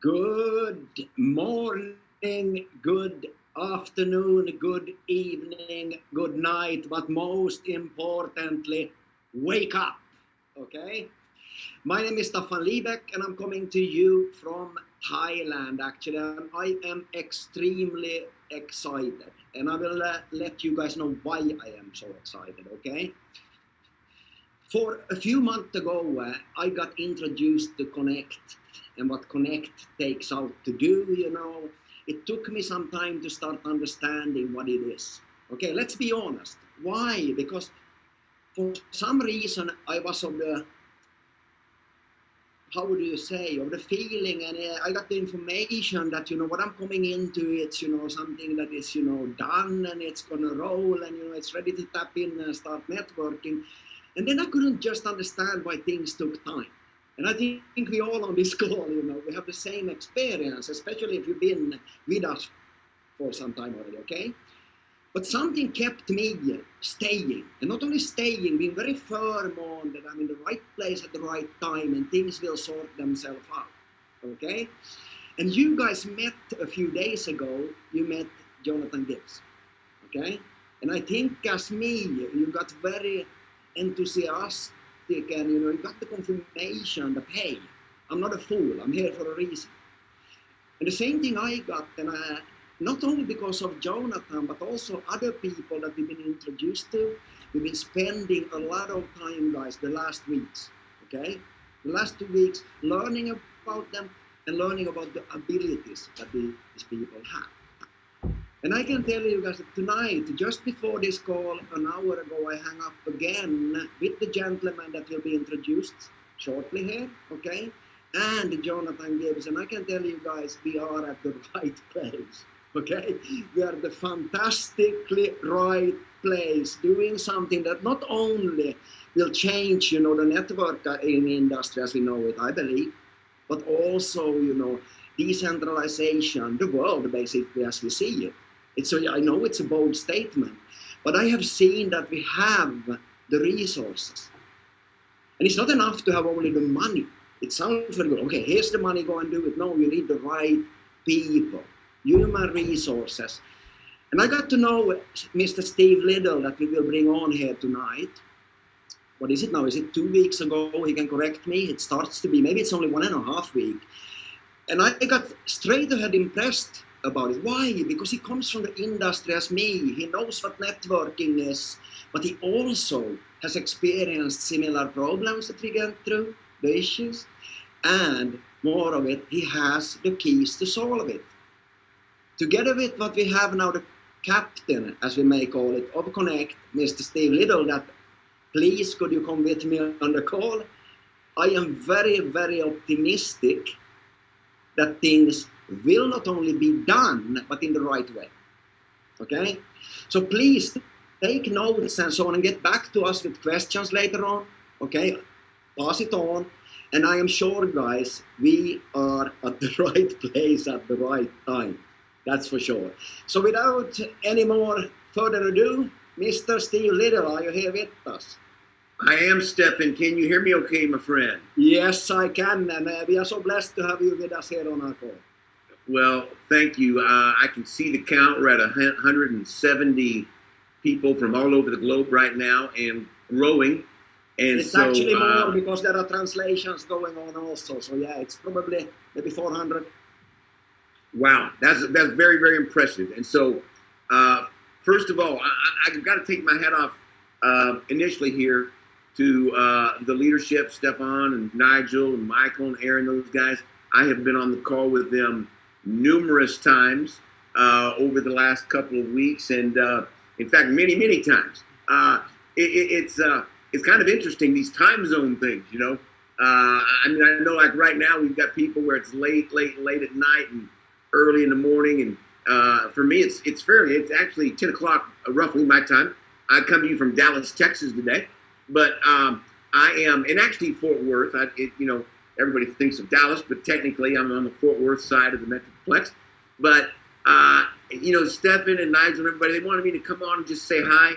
Good morning, good afternoon, good evening, good night, but most importantly, wake up. Okay? My name is Staffan Liebeck and I'm coming to you from Thailand actually. I am extremely excited and I will uh, let you guys know why I am so excited, okay? For a few months ago, uh, I got introduced to Connect and what Connect takes out to do, you know. It took me some time to start understanding what it is. Okay, let's be honest. Why? Because for some reason I was of the how would you say of the feeling and uh, i got the information that you know what i'm coming into it's you know something that is you know done and it's gonna roll and you know it's ready to tap in and start networking and then i couldn't just understand why things took time and I think we all on this call, you know, we have the same experience, especially if you've been with us for some time already, okay? But something kept me staying, and not only staying, being very firm on that I'm in the right place at the right time and things will sort themselves out, okay? And you guys met a few days ago, you met Jonathan Gibbs, okay? And I think as me, you got very enthusiastic and you know you got the confirmation that hey i'm not a fool i'm here for a reason. And the same thing i got and I, not only because of jonathan but also other people that we've been introduced to we've been spending a lot of time guys the last weeks okay? The last two weeks learning about them and learning about the abilities that these people have and I can tell you guys that tonight, just before this call, an hour ago, I hung up again with the gentleman that will be introduced shortly here, okay? And Jonathan Gibbs. And I can tell you guys, we are at the right place, okay? We are the fantastically right place, doing something that not only will change, you know, the network in industry as we know it, I believe, but also, you know, decentralization, the world basically as we see it. It's I know it's a bold statement, but I have seen that we have the resources. And it's not enough to have only the money. It sounds very good. Okay, here's the money, go and do it. No, you need the right people, human resources. And I got to know Mr. Steve Little that we will bring on here tonight. What is it now? Is it two weeks ago? He can correct me. It starts to be, maybe it's only one and a half week. And I got straight ahead impressed about it. Why? Because he comes from the industry as me. He knows what networking is, but he also has experienced similar problems that we get through, the issues, and more of it, he has the keys to solve it. Together with what we have now, the captain, as we may call it, of Connect, Mr. Steve Little, that please could you come with me on the call? I am very, very optimistic that things will not only be done, but in the right way. Okay? So please take notes and so on and get back to us with questions later on. Okay? Pass it on. And I am sure, guys, we are at the right place at the right time. That's for sure. So without any more further ado, Mr. Steve Little, are you here with us? I am Stefan. Can you hear me okay, my friend? Yes, I can. And uh, we are so blessed to have you with us here on our call. Well, thank you. Uh, I can see the count. We're at 170 people from all over the globe right now and growing. And it's so, actually more uh, because there are translations going on also. So yeah, it's probably maybe 400. Wow, that's that's very very impressive. And so, uh, first of all, I, have got to take my hat off uh, initially here to uh, the leadership, Stefan and Nigel and Michael and Aaron, those guys. I have been on the call with them numerous times uh, over the last couple of weeks, and uh, in fact, many, many times. Uh, it, it's uh, it's kind of interesting these time zone things, you know. Uh, I mean, I know like right now we've got people where it's late, late, late at night and early in the morning, and uh, for me, it's it's fairly it's actually 10 o'clock roughly my time. I come to you from Dallas, Texas today, but um, I am, and actually Fort Worth. I, it, you know, everybody thinks of Dallas, but technically I'm on the Fort Worth side of the Metroplex. But, uh, you know, Stefan and Nigel and everybody, they wanted me to come on and just say hi,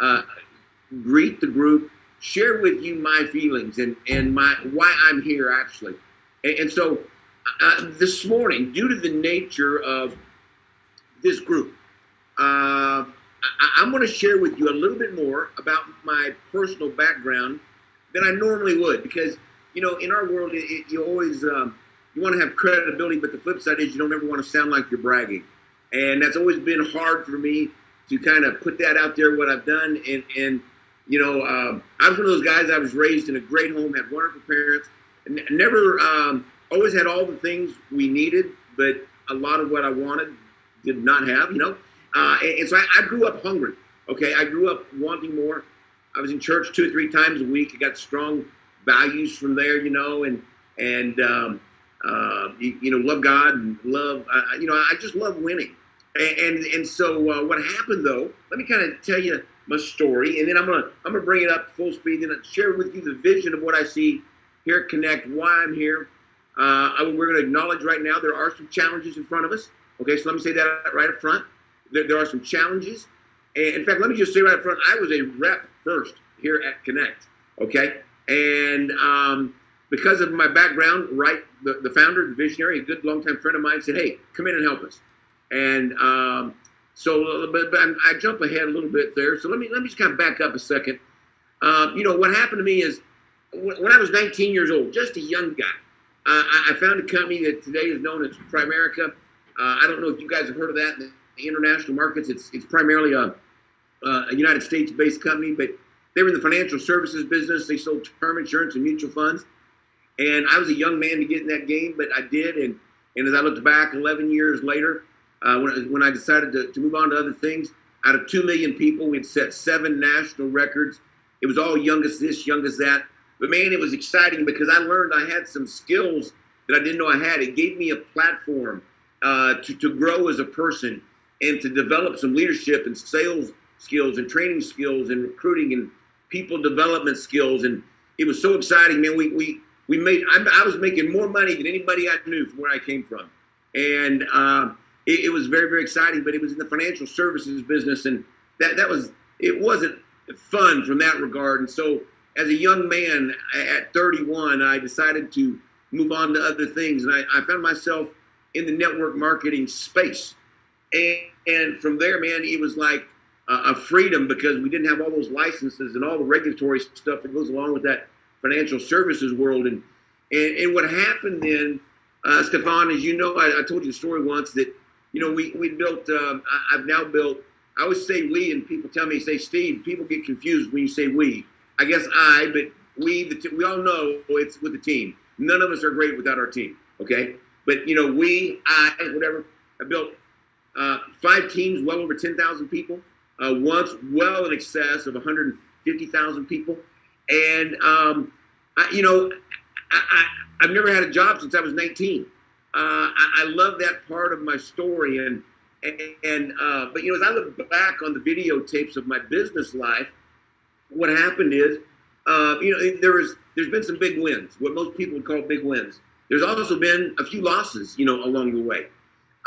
uh, greet the group, share with you my feelings and, and my why I'm here actually. And, and so uh, this morning, due to the nature of this group, uh, I, am going to share with you a little bit more about my personal background than I normally would, because you know, in our world, it, it, you always um, you want to have credibility, but the flip side is you don't ever want to sound like you're bragging, and that's always been hard for me to kind of put that out there what I've done, and and you know, uh, I was one of those guys. I was raised in a great home, had wonderful parents, and never um, always had all the things we needed, but a lot of what I wanted did not have. You know, uh, and, and, so I, I, grew up hungry. Okay, I grew up wanting more. I was in church two or three times a week. I got strong values from there, you know, and and um, uh, you, you, know, love God and love. Uh, you know, I just love winning. And and, and so uh, what happened though? Let me kind of tell you my story, and then I'm gonna I'm gonna bring it up full speed and share with you the vision of what I see here at Connect, why I'm here. Uh, we're going to acknowledge right now there are some challenges in front of us. Okay, so let me say that right up front there, there are some challenges. And in fact, let me just say right up front, I was a rep first here at Connect. Okay, and um, because of my background, right, the, the founder, the visionary, a good longtime friend of mine said, "Hey, come in and help us." And um, so, but, but I jump ahead a little bit there. So let me let me just kind of back up a second. Um, you know, what happened to me is when I was 19 years old, just a young guy, uh, I, found a company that today is known as Primerica. Uh, I don't know if you guys have heard of that in the international markets. It's it's primarily a, a United States-based company, but they were in the financial services business. They sold term insurance and mutual funds. And I was a young man to get in that game, but I did. And and as I looked back, 11 years later, uh, when when I decided to, to move on to other things, out of two million people, we'd set seven national records. It was all youngest this, youngest that. But man, it was exciting because I learned I had some skills that I didn't know I had. It gave me a platform uh, to, to grow as a person and to develop some leadership and sales skills and training skills and recruiting and people development skills. And it was so exciting, man. We we we made I, I was making more money than anybody I knew from where I came from, and uh, it, it, was very very exciting. But it was in the financial services business, and that that was it wasn't fun from that regard. And so, as a young man at 31, I decided to move on to other things, and I, I found myself in the network marketing space. And, and from there, man, it was like a freedom because we didn't have all those licenses and all the regulatory stuff that goes along with that financial services world. And and, and what happened then, uh, Stefan, as you know, I, I, told you the story once that you know we we built. Um, I, have now built. I always say we, and people tell me, say Steve. People get confused when you say we. I guess I, but we. The we all know it's with the team. None of us are great without our team. Okay, but you know we, I, whatever. I built uh, five teams, well over 10,000 people. Uh, once, well in excess of 150,000 people. And, um, I, you know, I, have never had a job since I was 19. Uh, I, I, love that part of my story. And, and uh, but, you know, as I look back on the videotapes of my business life, what happened is, uh, you know, there was, there's been some big wins, what most people would call big wins. There's also been a few losses, you know, along the way.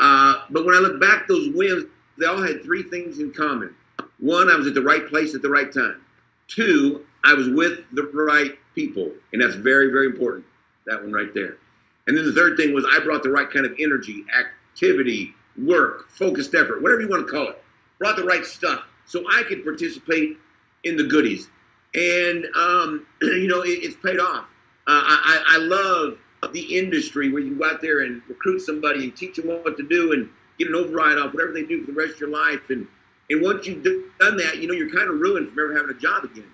Uh, but when I look back, those wins, they all had three things in common. One, I was at the right place at the right time. Two, I was with the right people, and that's very, very important. That one right there. And then the third thing was I brought the right kind of energy, activity, work, focused effort, whatever you want to call it. Brought the right stuff so I could participate in the goodies. And, um, you know, it, it's paid off. Uh, I, I love the industry where you go out there and recruit somebody and teach them what to do and get an override off whatever they do for the rest of your life. And and once you've done that, you know you're kind of ruined from ever having a job again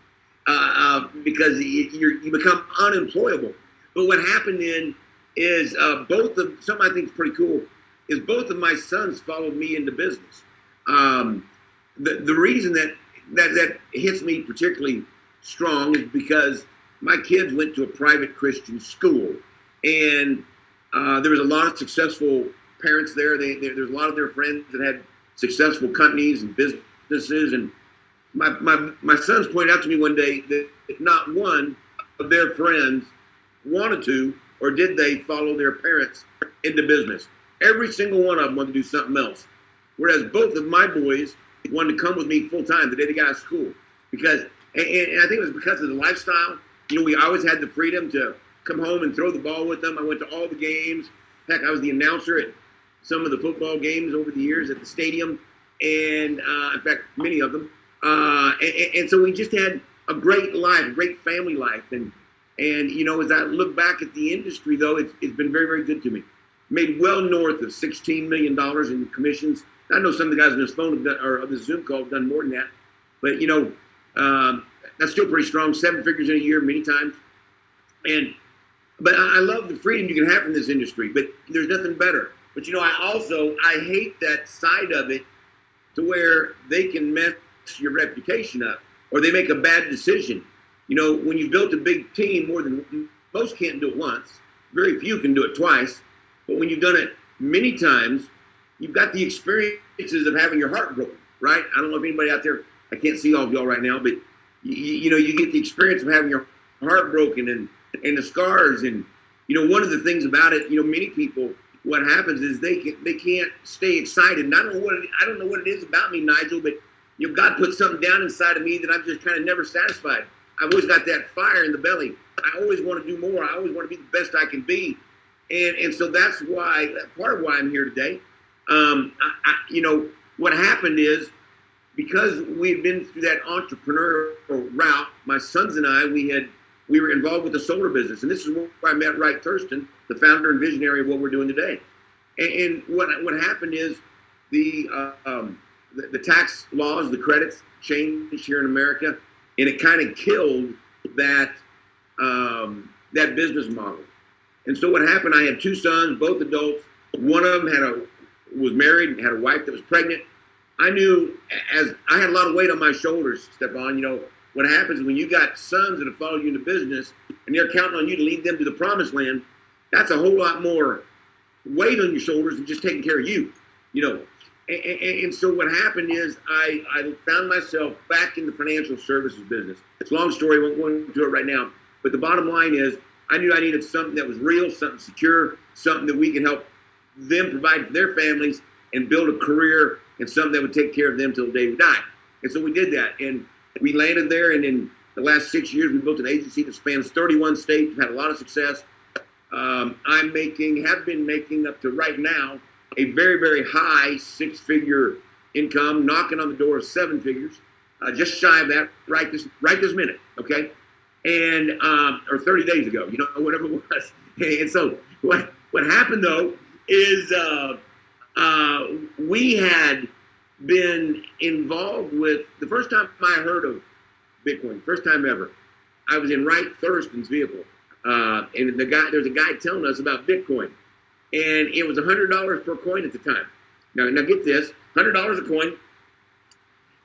uh, uh, because you you become unemployable. But what happened then is uh, both of something I think is pretty cool is both of my sons followed me into business. Um, the the reason that that that hits me particularly strong is because my kids went to a private Christian school and uh, there was a lot of successful parents there. They, they, there's a lot of their friends that had successful companies and businesses. And my, my, my sons pointed out to me one day that if not one of their friends wanted to or did they follow their parents into business. Every single one of them wanted to do something else. Whereas both of my boys wanted to come with me full time the day they got out of school. Because, and, and I think it was because of the lifestyle. You know, we always had the freedom to come home and throw the ball with them. I went to all the games. Heck, I was the announcer at some of the football games over the years at the stadium, and uh, in fact, many of them. Uh, and, and, so we just had a great life, great family life, and and you know, as I look back at the industry, though, it's, it's been very, very good to me. Made well north of $16 million in commissions. I know some of the guys on this phone have done, or on the Zoom call have done more than that, but you know, um, that's still pretty strong. Seven figures in a year, many times. And but I love the freedom you can have from this industry. But there's nothing better. But you know, I also I hate that side of it, to where they can mess your reputation up, or they make a bad decision. You know, when you've built a big team, more than most can't do it once. Very few can do it twice. But when you've done it many times, you've got the experiences of having your heart broken, right? I don't know if anybody out there, I can't see all of y'all right now, but you, you know, you get the experience of having your heart broken and, and the scars. And, you know, one of the things about it, you know, many people, what happens is they can, they can't stay excited. And I don't know what it, I don't know what it is about me, Nigel, but you know, God put something down inside of me that I'm just kind of never satisfied. I've always got that fire in the belly. I always want to do more. I always want to be the best I can be. And, and so that's why, part of why I'm here today. Um, I, I, you know, what happened is because we had been through that entrepreneurial route, my sons and I, we had we were involved with the solar business, and this is where I met Wright Thurston, the founder and visionary of what we're doing today. And, and what what happened is the, uh, um, the the tax laws, the credits changed here in America, and it kind of killed that um, that business model. And so what happened? I had two sons, both adults. One of them had a was married and had a wife that was pregnant. I knew as I had a lot of weight on my shoulders, Stefan. You know what happens when you got sons that have followed you into business and they're counting on you to lead them to the promised land. That's a whole lot more weight on your shoulders than just taking care of you. You know, and, and, and, so what happened is I, I found myself back in the financial services business. It's a long story, I won't go into it right now. But the bottom line is I knew I needed something that was real, something secure, something that we can help them provide for their families and build a career and something that would take care of them till the day we die. And so we did that. And we landed there. And in the last six years, we built an agency that spans 31 states. We've had a lot of success. Um, I'm making, have been making up to right now, a very, very high six figure income, knocking on the door of seven figures, uh, just shy of that right this, right this minute, okay? And, um, or 30 days ago, you know, whatever it was. And so what, what happened though is uh, uh, we had been involved with, the first time I heard of Bitcoin, first time ever, I was in Wright Thurston's vehicle. Uh, and the guy, there's a guy telling us about Bitcoin and it was $100 per coin at the time. Now, now get this, $100 a coin.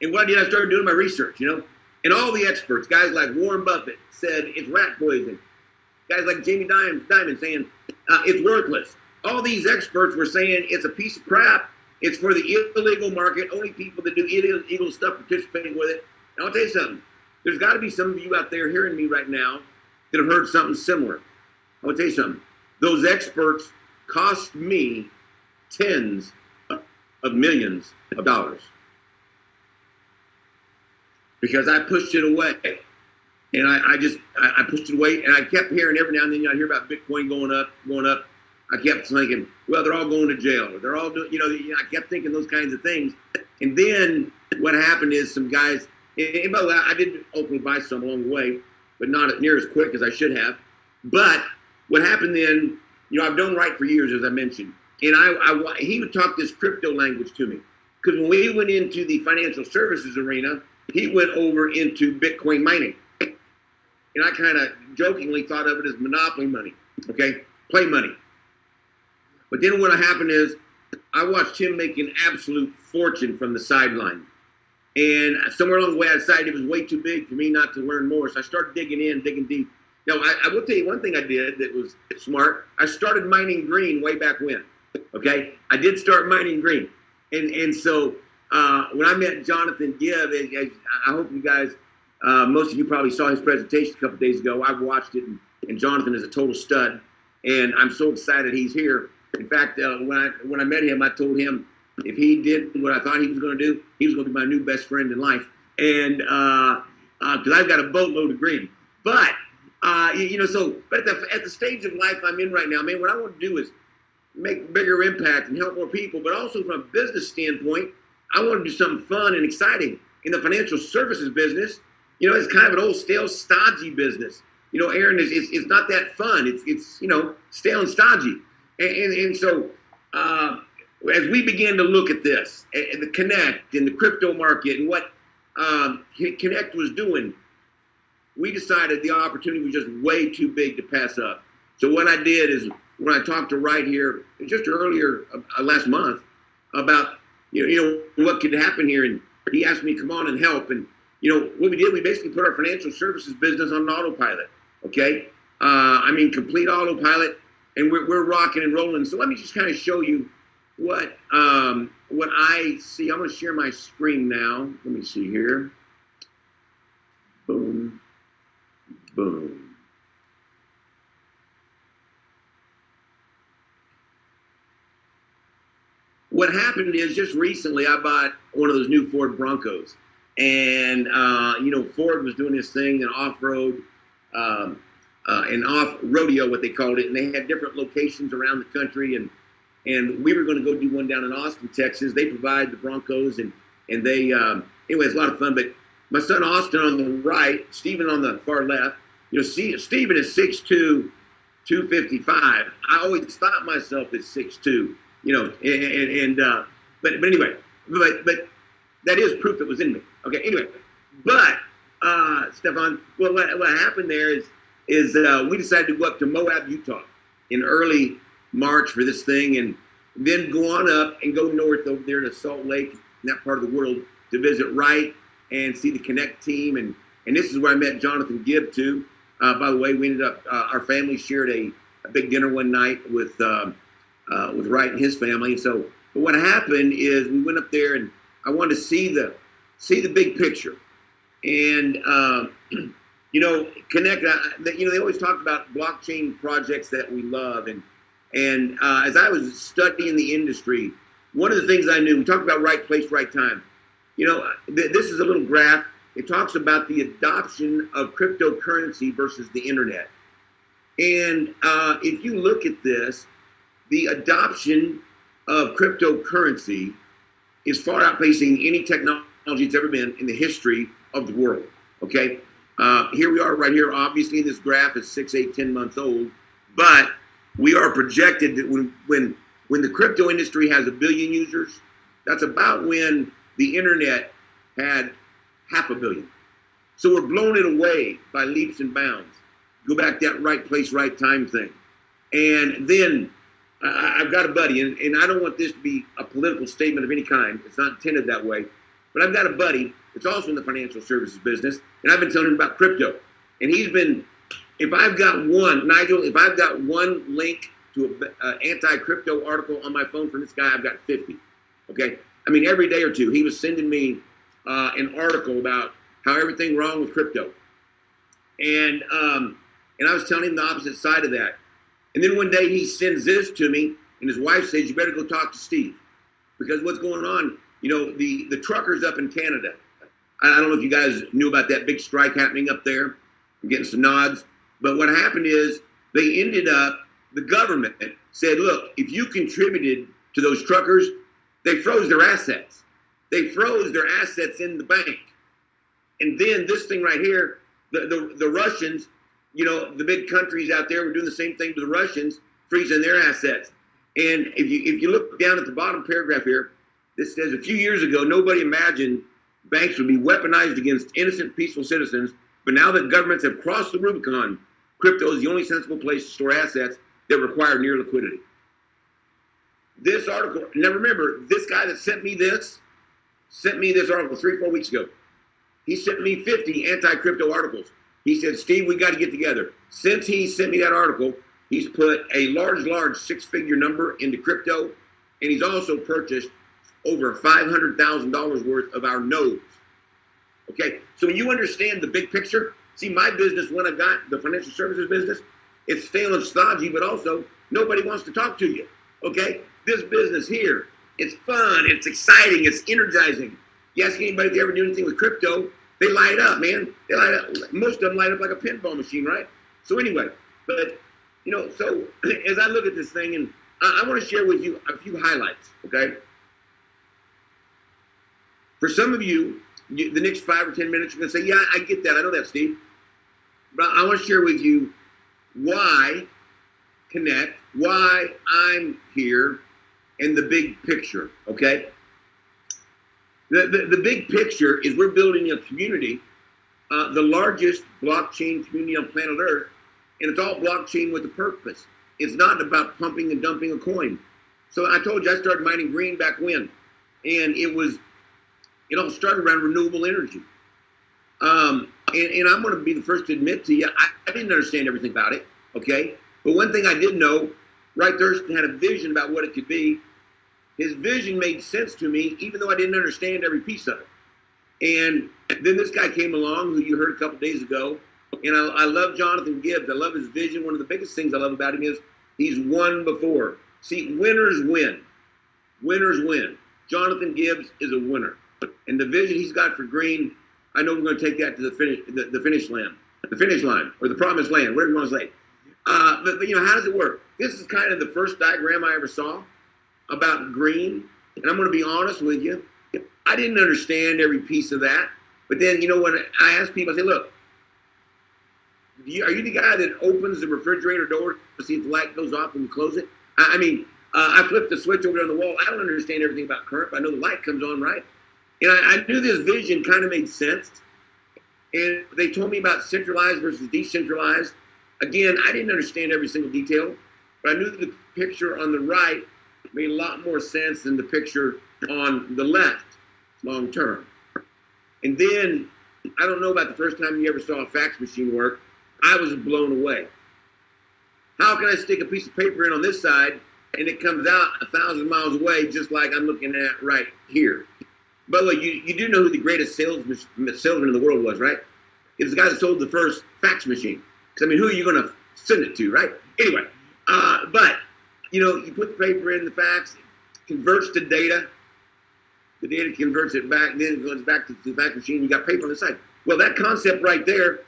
And what I did, I started doing my research, you know, and all the experts, guys like Warren Buffett said it's rat poison. Guys like Jamie Dimon, Dimon saying uh, it's worthless. All these experts were saying it's a piece of crap. It's for the illegal market. Only people that do illegal stuff participating with it. And I'll tell you something. There's got to be some of you out there hearing me right now that have heard something similar. I'll tell you something. Those experts cost me tens of millions of dollars because I pushed it away. And I, I just I, I, pushed it away, and I kept hearing every now and then you know, I hear about Bitcoin going up, going up. I kept thinking, well, they're all going to jail, they're all doing, you know. I kept thinking those kinds of things. And then what happened is some guys. And by the way, I did ultimately buy some along the way, but not near as quick as I should have. But what happened then you know, I've known Wright for years, as I mentioned, and I, I he would talk this crypto language to me because when we went into the financial services arena, he went over into Bitcoin mining, and I kind of jokingly thought of it as monopoly money, okay, play money. But then what happened is I watched him make an absolute fortune from the sideline. And somewhere along the way, I decided it was way too big for me not to learn more. So I started digging in, digging deep. Now, I, I, will tell you one thing I did that was smart. I started mining green way back when. Okay, I did start mining green, and and so uh, when I met Jonathan Gibb, I hope you guys, uh, most of you probably saw his presentation a couple days ago. I watched it, and, and, Jonathan is a total stud, and I'm so excited he's here. In fact, uh, when I when I met him, I told him if he did what I thought he was going to do, he was going to be my new best friend in life, and because uh, uh, I've got a boatload of green, but uh, you, know, so but at the at the stage of life I'm in right now, man, what I want to do is make bigger impact and help more people, but also from a business standpoint, I want to do something fun and exciting in the financial services business. You know, it's kind of an old, stale, stodgy business. You know, Aaron, is it's, it's not that fun. It's, it's, you know, stale and stodgy. And, and, and so, uh, as we began to look at this, and the Connect and the crypto market and what um, Connect was doing, we decided the opportunity was just way too big to pass up. So what I did is when I talked to Wright here just earlier uh, last month about you know, you know what could happen here, and he asked me come on and help. And you know what we did, we basically put our financial services business on autopilot. Okay, uh, I mean complete autopilot, and we're, we're rocking and rolling. So let me just kind of show you what um, what I see. I'm going to share my screen now. Let me see here. Boom, boom. what happened is just recently I bought one of those new Ford Broncos, and uh, you know Ford was doing this thing an off-road, um, uh, an Off-Roadeo, what they called it, and they had different locations around the country, and and we were going to go do one down in Austin, Texas. They provide the Broncos, and and they um, anyway, it's a lot of fun. But my son Austin on the right, Stephen on the far left. You know, see, Stephen is 6'2", 255. I always thought myself as 6'2", you know, and, and uh, but but anyway, but but that is proof that was in me. Okay, anyway, but uh, Stefan, well, what, what happened there is is uh, we decided to go up to Moab, Utah, in early March for this thing, and then go on up and go north over there to Salt Lake, in that part of the world, to visit Wright and see the Connect team, and and this is where I met Jonathan Gibb too. Uh, by the way, we ended up uh, our family shared a, a, big dinner one night with. Um, uh, with Wright and his family. So, but what happened is we went up there and I wanted to see the see the big picture, and um, you know, connect. Uh, you know, they always talk about blockchain projects that we love, and and uh, as I was studying the industry, one of the things I knew we talked about right place, right time. You know, th- this is a little graph. It talks about the adoption of cryptocurrency versus the internet. And uh, if you look at this, the adoption of cryptocurrency is far outpacing any technology that's ever been in the history of the world. Okay, uh, here we are right here. Obviously, this graph is six, eight, ten months old, but we are projected that when when when the crypto industry has a billion users, that's about when the internet had half a billion. So we're blowing it away by leaps and bounds. Go back that right place, right time thing. And then I, have got a buddy, and, and I don't want this to be a political statement of any kind. It's not intended that way. But I've got a buddy that's also in the financial services business, and I've been telling him about crypto. And he's been, if I've got one, Nigel, if I've got one link to an uh, anti-crypto article on my phone from this guy, I've got 50. Okay? I mean, every day or two, he was sending me uh, an article about how everything wrong with crypto. And um, and I was telling him the opposite side of that. And then one day he sends this to me, and his wife says, "You better go talk to Steve, because what's going on? You know, the the truckers up in Canada. I, I don't know if you guys knew about that big strike happening up there. I'm getting some nods, but what happened is they ended up. The government said, "Look, if you contributed to those truckers, they froze their assets. They froze their assets in the bank, and then this thing right here, the the, the Russians." you know, the big countries out there were doing the same thing to the Russians, freezing their assets. And if you if you look down at the bottom paragraph here, this says a few years ago nobody imagined banks would be weaponized against innocent, peaceful citizens. But now that governments have crossed the Rubicon, crypto is the only sensible place to store assets that require near liquidity. This article, now remember, this guy that sent me this sent me this article three, four weeks ago. He sent me 50 anti crypto articles. He said, Steve, we got to get together. Since he sent me that article, he's put a large, large six figure number into crypto, and he's also purchased over $500,000 worth of our nodes. Okay, so when you understand the big picture, see my business, when I've got the financial services business, it's stale and stodgy, but also nobody wants to talk to you. Okay, this business here, it's fun, it's exciting, it's energizing. You ask anybody if they ever do anything with crypto, they light up, man. They light up. Most of them light up like a pinball machine, right? So anyway, but you know, so as I look at this thing, and I, I want to share with you a few highlights, okay? For some of you, you, the next five or 10 minutes, you're to say, Yeah, I get that. I know that, Steve. But I want to share with you why connect, why I'm here, and the big picture, okay? The, the, the big picture is we're building a community, uh, the largest blockchain community on planet Earth, and it's all blockchain with a purpose. It's not about pumping and dumping a coin. So I told you I started mining green back when, and it was, it all started around renewable energy. Um, and, and, I'm going to be the first to admit to you, I, I, didn't understand everything about it, okay? But one thing I did know, Wright Thurston had a vision about what it could be. His vision made sense to me, even though I didn't understand every piece of it. And then this guy came along, who you heard a couple days ago, and I, I love Jonathan Gibbs. I love his vision. One of the biggest things I love about him is he's won before. See, winners win. Winners win. Jonathan Gibbs is a winner. And the vision he's got for Green, I know we're going to take that to the finish, the, the finish line, the finish line, or the promised land, whatever you want to say. Uh, but, but, you know, how does it work? This is kind of the first diagram I ever saw about green. And I'm going to be honest with you. I didn't understand every piece of that. But then, you know, when I ask people, I say, look, you, are you the guy that opens the refrigerator door to see if the light goes off and you close it? I, I mean, uh, I flipped the switch over on the wall. I don't understand everything about current, but I know the light comes on, right? And I, I knew this vision kind of made sense. And they told me about centralized versus decentralized. Again, I didn't understand every single detail, but I knew the picture on the right made a lot more sense than the picture on the left long term. And then, I don't know about the first time you ever saw a fax machine work, I was blown away. How can I stick a piece of paper in on this side and it comes out a thousand miles away just like I'm looking at right here? By the way, you, you do know who the greatest salesman, salesman in the world was, right? It was the guy that sold the first fax machine. Because, I mean, who are you going to send it to, right? Anyway, uh, but, you know, you put the paper in the fax, converts to data. The data converts it back, then it goes back to the fax machine. You got paper on the side. Well, that concept right there,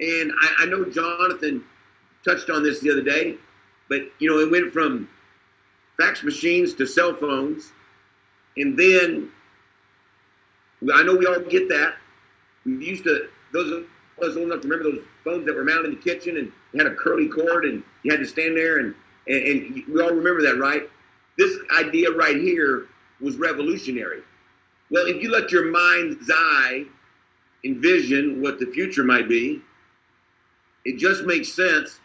and I, I know Jonathan touched on this the other day, but, you know, it went from fax machines to cell phones, and then I know we all get that. We used to, those of us old enough to remember those phones that were mounted in the kitchen and had a curly cord and you had to stand there and, and, and we all remember that, right? This idea right here was revolutionary. Well, if you let your mind's eye envision what the future might be, it just makes sense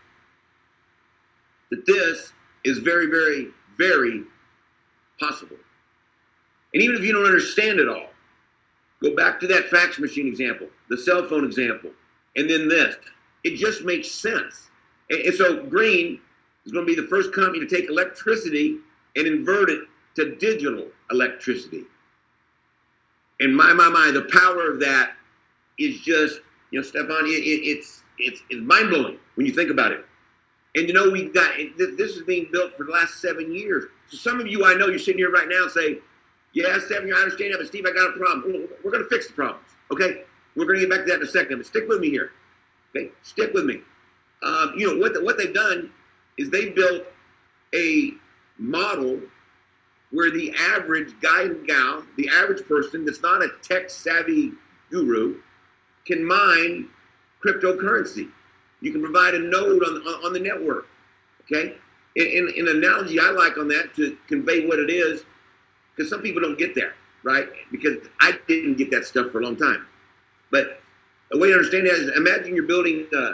that this is very, very, very possible. And even if you don't understand it all, Go back to that fax machine example, the cell phone example, and then this. It just makes sense. And, and so Green is going to be the first company to take electricity and invert it to digital electricity. And my, my, my, the power of that is just, you know, Stefan, it, it, it's, it's, it's mind blowing when you think about it. And you know, we've got this is being built for the last seven years. So some of you I know you're sitting here right now saying, yeah, Stephanie, I understand that, but Steve, I got a problem. We're going to fix the problems, okay? We're going to get back to that in a second, but stick with me here, okay? Stick with me. Um, you know, what, the, what they've done is they built a model where the average guy and gal, the average person that's not a tech savvy guru, can mine cryptocurrency. You can provide a node on, on, the network, okay? In, in, an analogy I like on that to convey what it is because some people don't get there, right? Because I didn't get that stuff for a long time. But the way to understand that is imagine you're building a,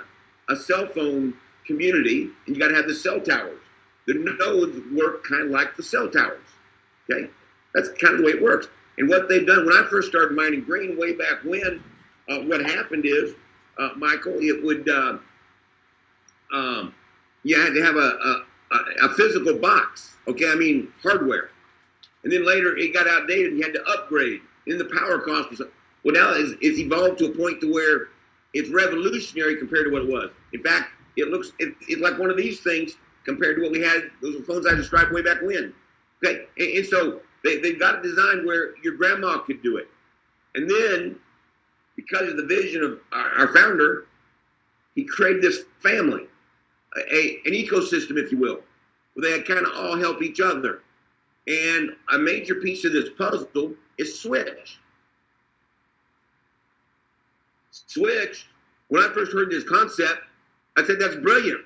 a cell phone community and you got to have the cell towers. The nodes work kind of like the cell towers. Okay, that's kind of the way it works. And what they've done when I first started mining green way back when, uh, what happened is, uh, Michael, it would uh, um, you had to have a, a, a physical box. Okay, I mean hardware. And then later it got outdated and you had to upgrade. Then the power cost was, well, now it's, it's evolved to a point to where it's revolutionary compared to what it was. In fact, it looks, it, it's like one of these things compared to what we had, those phones I described way back when. Okay, and, and so they, they've got a design where your grandma could do it. And then, because of the vision of our, our founder, he created this family, a, an ecosystem, if you will. where they kind of all help each other. And a major piece of this puzzle is Switch. Switch, when I first heard this concept, I said, that's brilliant.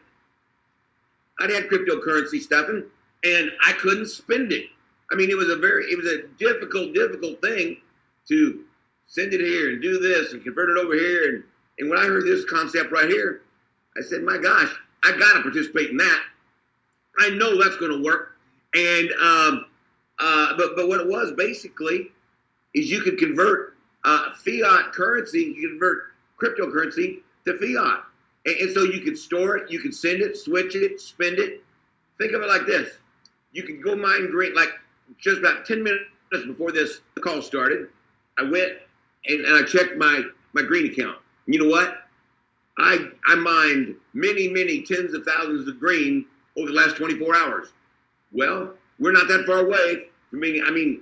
I'd had cryptocurrency stuffing and I couldn't spend it. I mean, it was a very, it was a difficult, difficult thing to send it here and do this and convert it over here. And, and when I heard this concept right here, I said, my gosh, I got to participate in that. I know that's going to work. And, um, uh, but, but what it was basically is you could convert uh, fiat currency, you convert cryptocurrency to fiat. And, and so you could store it, you could send it, switch it, spend it. Think of it like this. You could go mine green, like just about 10 minutes before this call started, I went and, and I checked my, my green account. And you know what? I, I mined many, many tens of thousands of green over the last 24 hours. Well, we're not that far away from being, I mean,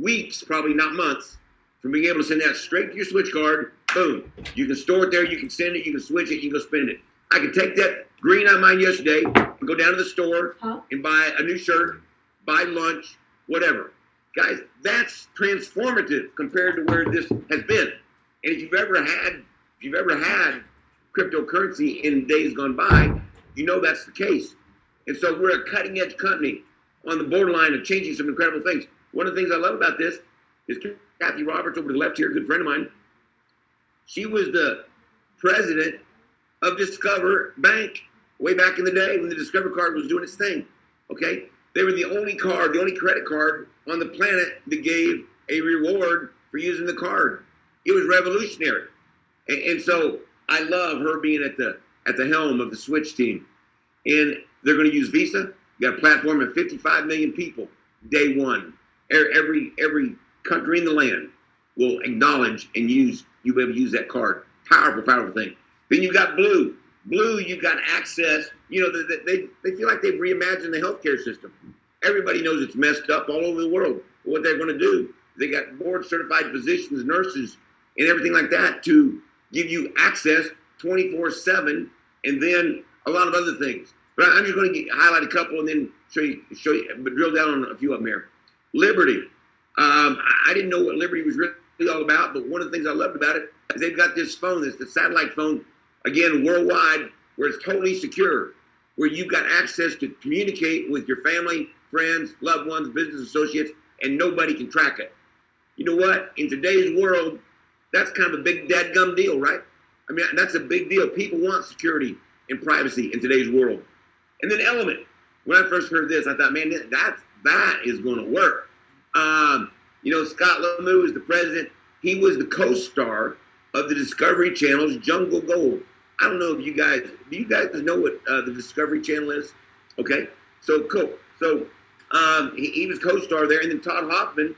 weeks, probably not months, from being able to send that straight to your switch card. Boom. You can store it there, you can send it, you can switch it, you can go spend it. I can take that green I mined yesterday and go down to the store huh? and buy a new shirt, buy lunch, whatever. Guys, that's transformative compared to where this has been. And if you've ever had, if you've ever had cryptocurrency in days gone by, you know that's the case. And so we're a cutting edge company on the borderline of changing some incredible things. One of the things I love about this is Kathy Roberts over to the left here, a good friend of mine. She was the president of Discover Bank way back in the day when the Discover card was doing its thing. Okay? They were the only card, the only credit card on the planet that gave a reward for using the card. It was revolutionary. And, and so I love her being at the at the helm of the Switch team. And they're going to use Visa. You got a platform of 55 million people day one. Er, every every country in the land will acknowledge and use you be able to use that card. Powerful, powerful thing. Then you got Blue. Blue, you've got access. You know, they, they, they feel like they've reimagined the healthcare system. Everybody knows it's messed up all over the world. What they're going to do, they got board certified physicians, nurses, and everything like that to give you access 24 7 and then a lot of other things. But I'm just going to highlight a couple and then show you, show you, but drill down on a few of them here. Liberty. Um, I didn't know what Liberty was really all about, but one of the things I loved about it is they've got this phone, this the satellite phone, again worldwide, where it's totally secure, where you've got access to communicate with your family, friends, loved ones, business associates, and nobody can track it. You know what? In today's world, that's kind of a big dadgum deal, right? I mean, that's a big deal. People want security and privacy in today's world. And then Element. When I first heard this, I thought, man, that that is going to work. Um, you know, Scott Lemieux is the president. He was the co-star of the Discovery Channel's Jungle Gold. I don't know if you guys, do you guys know what uh, the Discovery Channel is? Okay, so cool. So um, he, he, was co-star there, and then Todd Hoffman.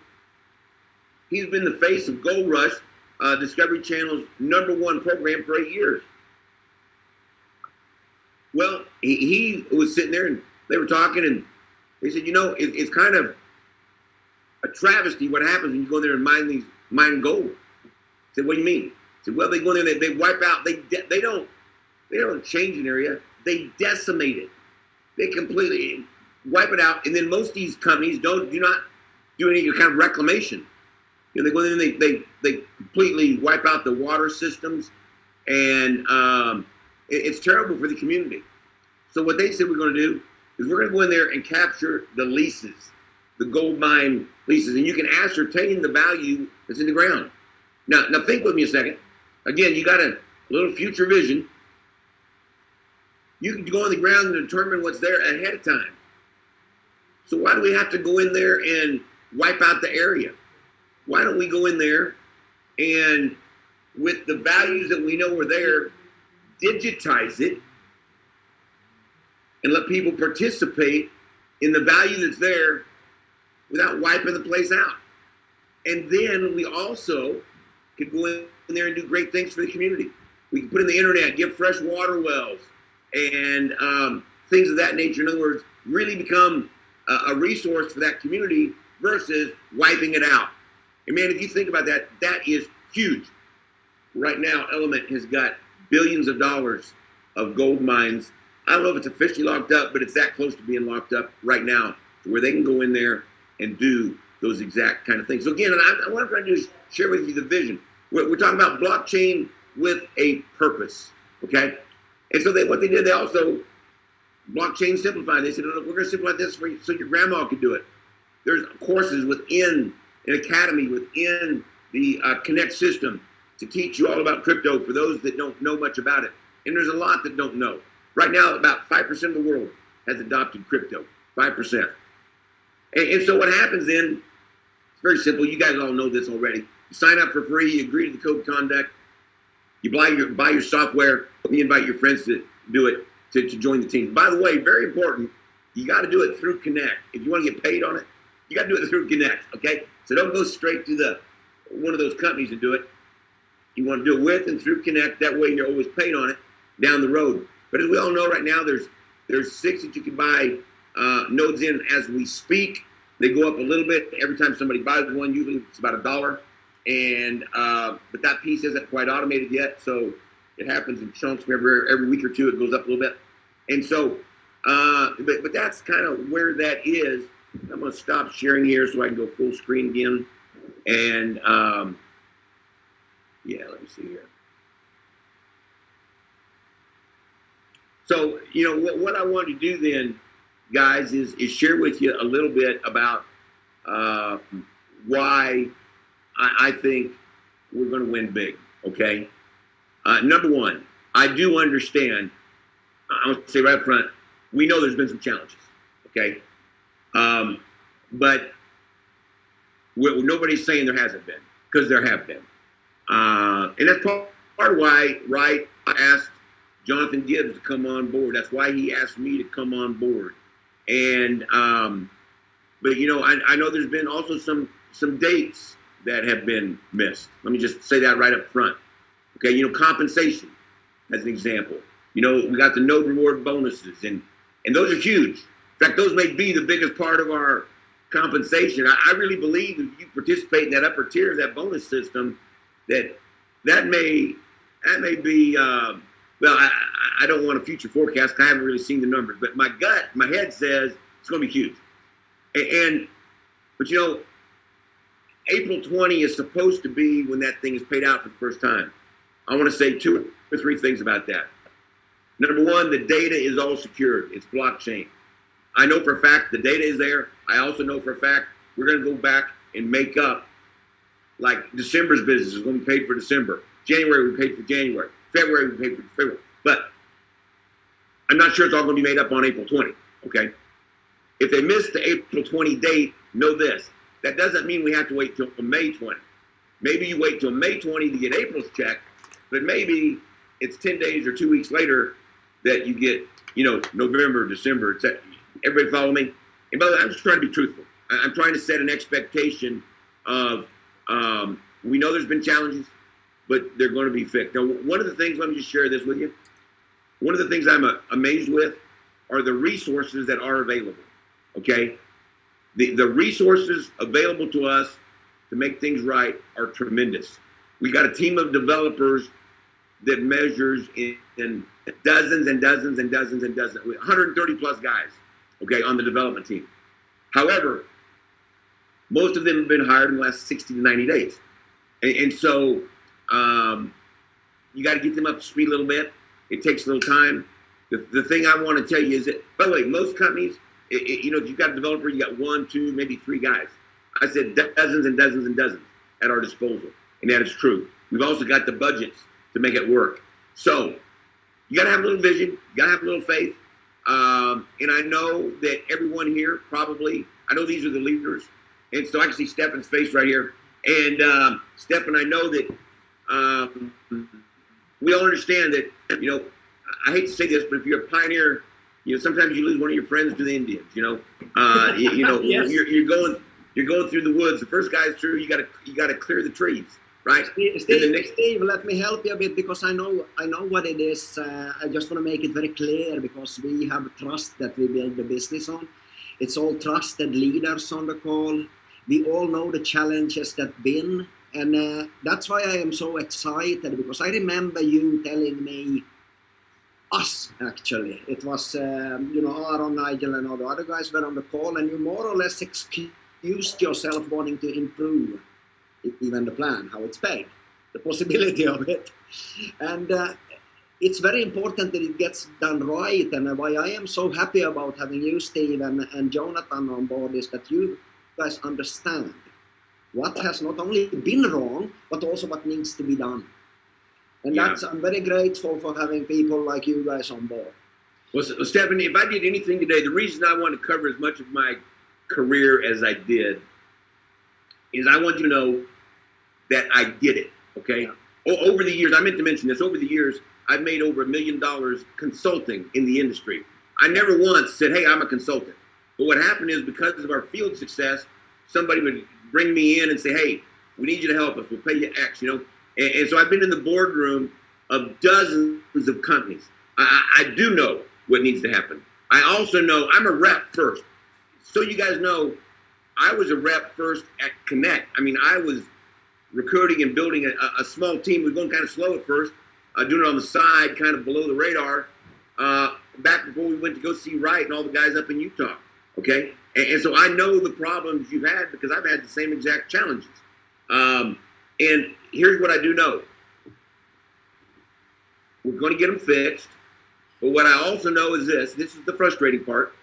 He's been the face of Gold Rush, uh, Discovery Channel's number one program for eight years. Well, he, he, was sitting there, and they were talking, and they said, you know, it, it's kind of a travesty what happens when you go there and mine these mine gold. I said, what do you mean? I said, well, they go in there, they, they wipe out, they they don't they don't change an area, they decimate it. They completely wipe it out, and then most of these companies don't do not do any kind of reclamation. You know, they go in and they they they completely wipe out the water systems, and um, it's terrible for the community. So what they said we're going to do is we're going to go in there and capture the leases, the gold mine leases, and you can ascertain the value that's in the ground. Now, now think with me a second. Again, you got a little future vision. You can go on the ground and determine what's there ahead of time. So why do we have to go in there and wipe out the area? Why don't we go in there and with the values that we know are there, digitize it and let people participate in the value that's there without wiping the place out. And then we also could go in there and do great things for the community. We can put in the internet, give fresh water wells, and um, things of that nature. In other words, really become a, a resource for that community versus wiping it out. And man, if you think about that, that is huge. Right now, Element has got billions of dollars of gold mines I don't know if it's officially locked up, but it's that close to being locked up right now, to where they can go in there and do those exact kind of things. So again, and I, what I'm trying to do is share with you the vision. We're, we're talking about blockchain with a purpose, okay? And so they, what they did, they also blockchain simplified. They said, look, we're going to simplify this for you so your grandma can do it. There's courses within an academy within the uh, Connect system to teach you all about crypto for those that don't know much about it. And there's a lot that don't know. Right now, about 5% of the world has adopted crypto, 5%. And, and so what happens then, it's very simple. You guys all know this already. You sign up for free, you agree to the code of conduct, you buy your, buy your software, you invite your friends to do it, to, to join the team. By the way, very important, you got to do it through Connect. If you want to get paid on it, you got to do it through Connect, okay? So don't go straight to the one of those companies and do it. You want to do it with and through Connect. That way you're always paid on it down the road. But as we all know right now, there's there's six that you can buy uh, nodes in as we speak. They go up a little bit every time somebody buys one. Usually it's about a dollar. And uh, but that piece isn't quite automated yet, so it happens in chunks. Every every week or two, it goes up a little bit. And so, uh, but but that's kind of where that is. I'm going to stop sharing here so I can go full screen again. And um, yeah, let me see here. So, you know, what, what I want to do then, guys, is, is share with you a little bit about uh, why I, I, think we're going to win big, okay? Uh, number one, I do understand, to say right up front, we know there's been some challenges, okay? Um, but nobody's saying there hasn't been, because there have been. Uh, and that's part, part why, right, I asked Jonathan Gibbs to come on board. That's why he asked me to come on board. And, um, but you know, I, I know there's been also some some dates that have been missed. Let me just say that right up front. Okay, you know, compensation as an example. You know, we got the node reward bonuses, and and those are huge. In fact, those may be the biggest part of our compensation. I, I really believe if you participate in that upper tier of that bonus system, that that may that may be uh, well. I, I don't want a future forecast. I haven't really seen the numbers, but my gut, my head says it's going to be huge. And, and but you know, April 20 is supposed to be when that thing is paid out for the first time. I want to say two or three things about that. Number one, the data is all secured. It's blockchain. I know for a fact the data is there. I also know for a fact we're going to go back and make up like December's business is going to be paid for December. January we paid for January. February we paid for February. But I'm not sure it's all going to be made up on April 20. Okay. If they miss the April 20 date, know this. That doesn't mean we have to wait till May 20. Maybe you wait till May 20 to get April's check, but maybe it's 10 days or two weeks later that you get, you know, November, December, etc. Everybody follow me? And by the way, I'm just trying to be truthful. I'm trying to set an expectation of um, we know there's been challenges, but they're going to be fixed. Now, one of the things, let me just share this with you. One of the things I'm uh, amazed with are the resources that are available. Okay? The, the resources available to us to make things right are tremendous. We got a team of developers that measures in, in dozens and dozens and dozens and dozens, 130 plus guys, okay, on the development team. However, most of them have been hired in the last 60 to 90 days. And, and so um, you got to get them up to speed a little bit. It takes a little time. The, the thing I want to tell you is that, by the way, most companies, it, it, you know, if you've got a developer, you got one, two, maybe three guys. I said dozens and dozens and dozens at our disposal. And that is true. We've also got the budgets to make it work. So you got to have a little vision. You got to have a little faith. Um, and I know that everyone here probably, I know these are the leaders. And so I can see Stefan's face right here. And um, Stefan, I know that um, we all understand that, you know, I hate to say this, but if you're a pioneer, you know, sometimes you lose one of your friends to the Indians, you know. Uh, you, you, know, yes. you're, you're going you're going through the woods. The first guy's through, you gotta you gotta clear the trees. Right. Steve, Steve, next... Steve, let me help you a bit because I know I know what it is. Uh, I just want to make it very clear because we have trust that we build the business on. It's all trusted leaders on the call. We all know the challenges that been, and uh, that's why I am so excited because I remember you telling me us actually. It was um, you know Aaron, Nigel, and all the other guys were on the call, and you more or less excused yourself wanting to improve even the plan, how it's paid, the possibility of it, and. Uh, it's very important that it gets done right and why I am so happy about having you Steve and, and Jonathan on board is that you guys understand what has not only been wrong but also what needs to be done and yeah. that's I'm very grateful for having people like you guys on board. Well, Stephanie, if I did anything today, the reason I want to cover as much of my career as I did is I want you to know that I did it. Okay. Yeah. over the years, I meant to mention this. Over the years, I've made over a million dollars consulting in the industry. I never once said, "Hey, I'm a consultant." But what happened is because of our field success, somebody would bring me in and say, "Hey, we need you to help us. We'll pay you X." You know, and, and so I've been in the boardroom of dozens of companies. I, I do know what needs to happen. I also know I'm a rep first. So you guys know, I was a rep first at Connect. I mean, I was recruiting and building a, a small team. We were going kind of slow at first, uh, doing it on the side, kind of below the radar. Uh, back before we went to go see Wright and all the guys up in Utah. Okay, and, and, so I know the problems you've had because I've had the same exact challenges. Um, and here's what I do know we're going to get them fixed. But what I also know is this this is the frustrating part.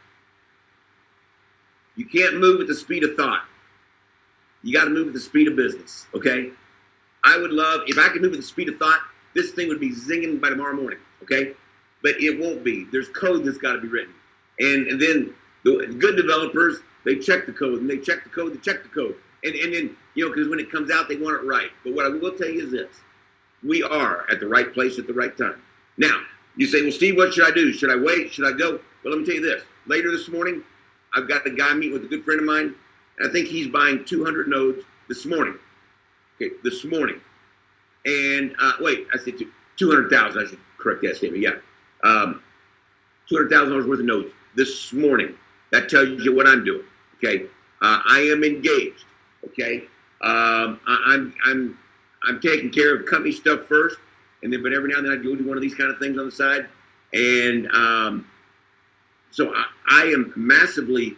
You can't move at the speed of thought. You got to move at the speed of business, okay? I would love, if I could move at the speed of thought, this thing would be zinging by tomorrow morning, okay? But it won't be. There's code that's got to be written. And, and then the good developers, they check the code and they check the code, they check the code. And, and then, you know, because when it comes out, they want it right. But what I will tell you is this we are at the right place at the right time. Now, you say, well, Steve, what should I do? Should I wait? Should I go? Well, let me tell you this. Later this morning, I've got the guy meet with a good friend of mine, and I think he's buying 200 nodes this morning. Okay, this morning. And uh, wait, I said 200,000. I should correct that statement. Yeah. Um, $200,000 worth of nodes this morning. That tells you what I'm doing. Okay. Uh, I am engaged. Okay, um, I, I'm I'm I'm taking care of company stuff first, and then but every now and then I go do one of these kind of things on the side, and um, so I, I am massively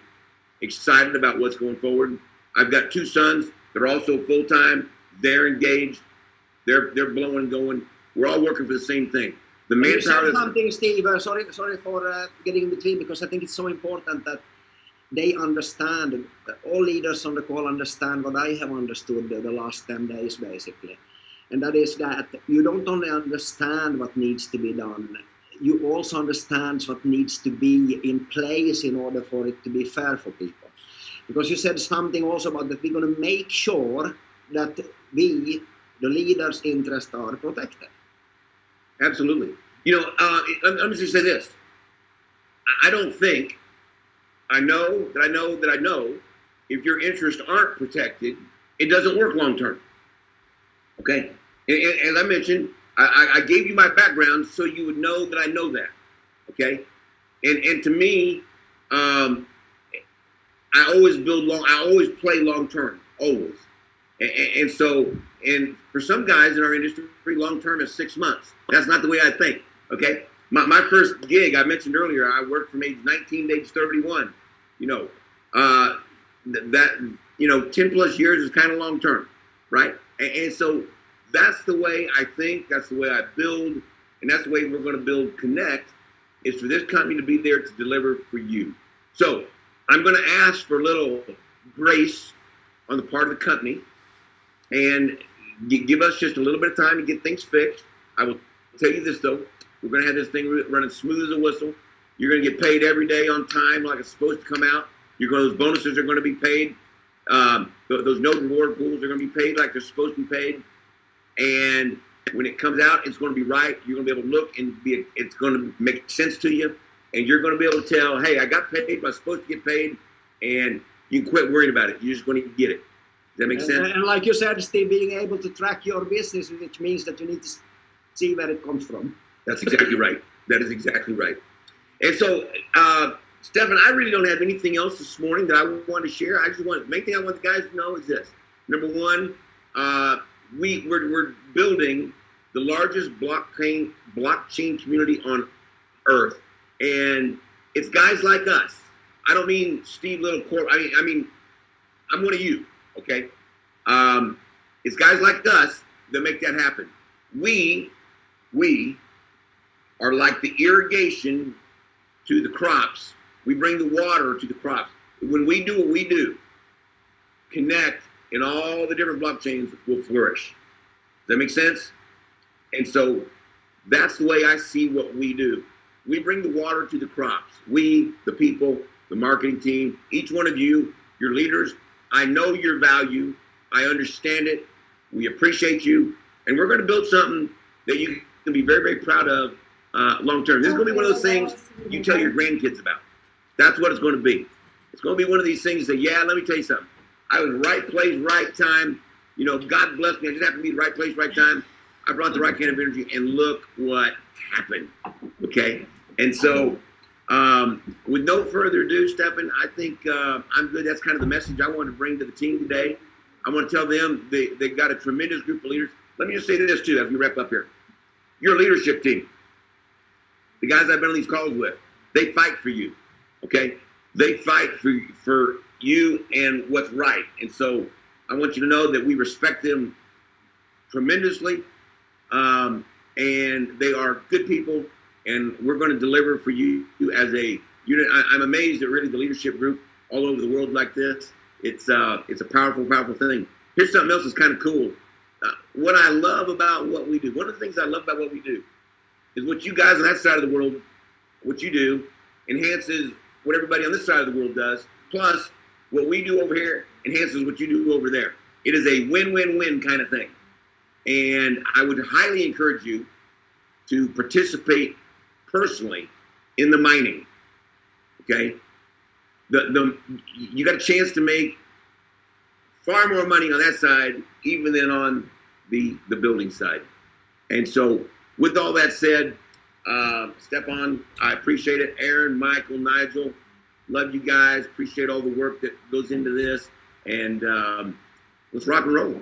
excited about what's going forward. I've got two sons. They're also full time. They're engaged. They're they're blowing going. We're all working for the same thing. The manpower. Something, Steve. Uh, sorry, sorry for uh, getting in between because I think it's so important that they understand, all leaders on the call understand what I have understood the, the last 10 days basically. And that is that you don't only understand what needs to be done, you also understand what needs to be in place in order for it to be fair for people. Because you said something also about that we're going to make sure that we, the leaders' interests are protected. Absolutely. You know, uh, let me just say this. I don't think I know that I know that I know if your interests aren't protected, it doesn't work long term. Okay? And, and, as I mentioned, I, I, gave you my background so you would know that I know that. Okay? And and to me, um, I always build long. I always play long term, always. And, and, so, and for some guys in our industry, long term is six months. That's not the way I think. Okay? My, my first gig, I mentioned earlier, I worked from age 19 to age 31. You know, uh, that, you know, 10 plus years is kind of long term, right? And, and so that's the way I think, that's the way I build, and that's the way we're going to build Connect, is for this company to be there to deliver for you. So I'm going to ask for a little grace on the part of the company and give us just a little bit of time to get things fixed. I will tell you this though, we're going to have this thing running smooth as a whistle. You're going to get paid every day on time, like it's supposed to come out. You're going, those bonuses are going to be paid. Um, those node reward pools are going to be paid like they're supposed to be paid. And when it comes out, it's going to be right. You're going to be able to look and be. It's going to make sense to you, and you're going to be able to tell, "Hey, I got paid. I am supposed to get paid," and you can quit worrying about it. You're just going to get it. Does that make sense? And, and like you said, Steve, being able to track your business, which means that you need to see where it comes from. That's exactly right. That is exactly right. And so, uh, Stefan, I really don't have anything else this morning that I want to share. I just want, the main thing I want the guys to know is this. Number one, uh, we, we're, we're building the largest blockchain, blockchain community on earth, and it's guys like us. I don't mean Steve Little Corp. I mean, I mean, I'm one of you. Okay, um, it's guys like us that make that happen. We, we are like the irrigation to the crops. We bring the water to the crops. When we do what we do, connect and all the different blockchains will flourish. Does that make sense? And so that's the way I see what we do. We bring the water to the crops. We, the people, the marketing team, each one of you, your leaders, I know your value. I understand it. We appreciate you. And we're going to build something that you can be very, very proud of uh, long term. This is going to be one of those things you tell your grandkids about. That's what it's going to be. It's going to be one of these things that, yeah, let me tell you something. I was right place, right time. You know, God bless me. I just happened to be the right place, right time. I brought the right kind of energy, and look what happened. Okay, and so um, with no further ado, Stefan, I think uh, I'm good. That's kind of the message I want to bring to the team today. I want to tell them they they got a tremendous group of leaders. Let me just say this too, as we wrap up here. Your leadership team, the guys I've been on these calls with, they fight for you. Okay, they fight for for you and what's right. And so I want you to know that we respect them tremendously. Um, and they are good people, and we're going to deliver for you as a unit. I, am amazed at really the leadership group all over the world like this. It's uh, it's a powerful, powerful thing. Here's something else that's kind of cool. Uh, what I love about what we do, one of the things I love about what we do, is what you guys on that side of the world, what you do, enhances what everybody on this side of the world does. Plus, what we do over here enhances what you do over there. It is a win-win-win kind of thing. And I would highly encourage you to participate personally in the mining. Okay? The, the, you got a chance to make far more money on that side even than on the, the building side. And so, with all that said, uh, Stefan, I appreciate it. Aaron, Michael, Nigel, love you guys. Appreciate all the work that goes into this. And um, let's rock and roll.